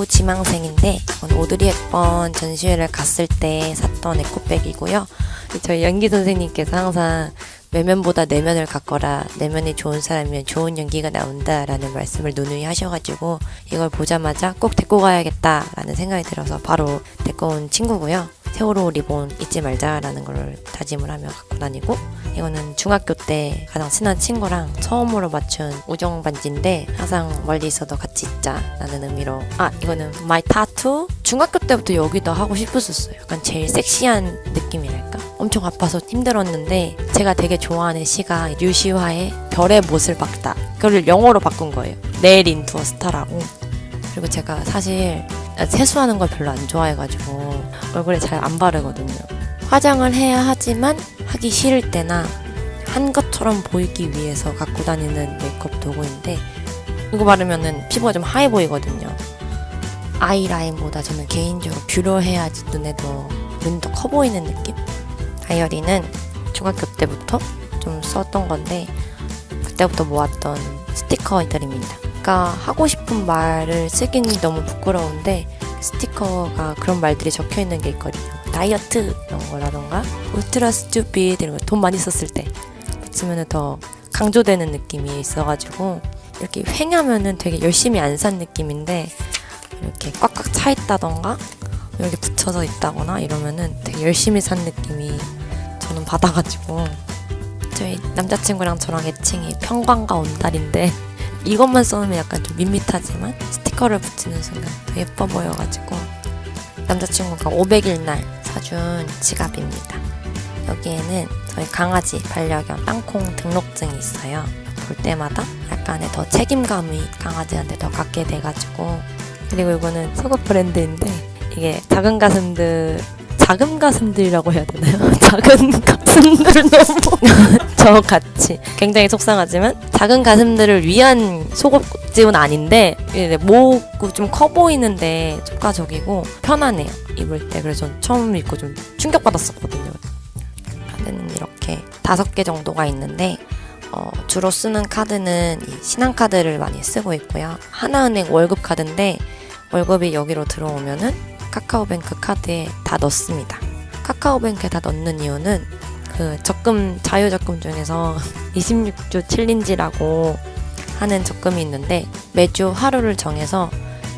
배우 지망생인데 이건 오드리 헵번 전시회를 갔을 때 샀던 에코백이고요. 저희 연기 선생님께서 항상 외면보다 내면을 갖거라 내면이 좋은 사람이면 좋은 연기가 나온다라는 말씀을 누누이 하셔가지고 이걸 보자마자 꼭 데리고 가야겠다라는 생각이 들어서 바로 데리고 온 친구고요. 세월호 리본 잊지 말자라는 걸 다짐을 하며 갖고 다니고 이거는 중학교 때 가장 친한 친구랑 처음으로 맞춘 우정 반지인데 항상 멀리 있어도 같이 있자라는 의미로. 아 이거는 my tattoo 중학교 때부터 여기다 하고 싶었었어요. 약간 제일 섹시한 느낌이랄까? 엄청 아파서 힘들었는데 제가 되게 좋아하는 시가 류시화의 별의 못을 박다. 그걸 영어로 바꾼 거예요. 내일 인투 어 스타라고. 그리고 제가 사실 세수하는 걸 별로 안 좋아해가지고 얼굴에 잘 안 바르거든요. 화장을 해야 하지만 하기 싫을 때나 한 것처럼 보이기 위해서 갖고 다니는 메이크업 도구인데 이거 바르면은 피부가 좀 하얘 보이거든요. 아이라인보다 저는 개인적으로 뷰러 해야지 눈에도 더 커 보이는 느낌? 다이어리는 중학교 때부터 좀 썼던 건데 그때부터 모았던 스티커 들입니다. 그러니까 하고 싶은 말을 쓰기는 너무 부끄러운데 스티커가 그런 말들이 적혀 있는 게 있거든요. 다이어트 이런 거라던가 ultra stupid 이런 거 돈 많이 썼을 때 붙이면 더 강조되는 느낌이 있어가지고 이렇게 횡하면은 되게 열심히 안 산 느낌인데 이렇게 꽉꽉 차 있다던가 이렇게 붙여져 있다거나 이러면은 되게 열심히 산 느낌이 저는 받아가지고 저희 남자친구랑 저랑 애칭이 평광과 온달인데 이것만 써놓으면 약간 좀 밋밋하지만 스티커를 붙이는 순간 더 예뻐 보여가지고 남자친구가 500일 날 사준 지갑입니다. 여기에는 저희 강아지 반려견 땅콩 등록증이 있어요. 볼 때마다 약간의 더 책임감이 강아지한테 더 갖게 돼가지고 그리고 이거는 속옷 브랜드인데 이게 작은 가슴들 작은 가슴들이라고 해야 되나요? 작은 가슴들 너무 저같이. 굉장히 속상하지만 작은 가슴들을 위한 속옷집은 아닌데 목이 좀커 보이는데 효과적이고 편하네요. 입을 때. 그래서 전 처음 입고 좀 충격받았었거든요. 카드는 이렇게 다섯 개 정도가 있는데 어, 주로 쓰는 카드는 이 신한카드를 많이 쓰고 있고요. 하나은행 월급 카드인데 월급이 여기로 들어오면은 카카오뱅크 카드에 다 넣습니다. 카카오뱅크에 다 넣는 이유는 그 적금 자유 적금 중에서 26주 챌린지라고 하는 적금이 있는데 매주 하루를 정해서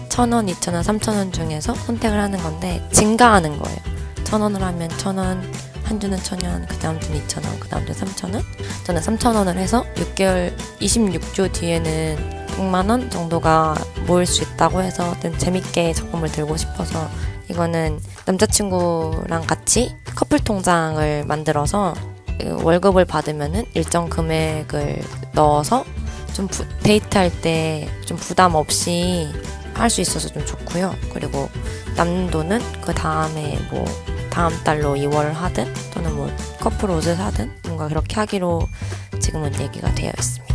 1,000원, 2,000원, 3,000원 중에서 선택을 하는 건데 증가하는 거예요. 1,000원을 하면 1,000원, 한 주는 1,000원, 그 다음 주는 2,000원, 그 다음 주는 3,000원. 저는 3,000원을 해서 6개월, 26주 뒤에는 100만 원 정도가 모일 수 있다고 해서 재밌게 적금을 들고 싶어서 이거는 남자친구랑 같이 커플 통장을 만들어서 월급을 받으면은 일정 금액을 넣어서 좀 부, 데이트할 때 좀 부담 없이 할 수 있어서 좀 좋고요. 그리고 남는 돈은 그 다음에 뭐 다음 달로 2월 하든 또는 뭐 커플 옷을 사든 뭔가 그렇게 하기로 지금은 얘기가 되어 있습니다.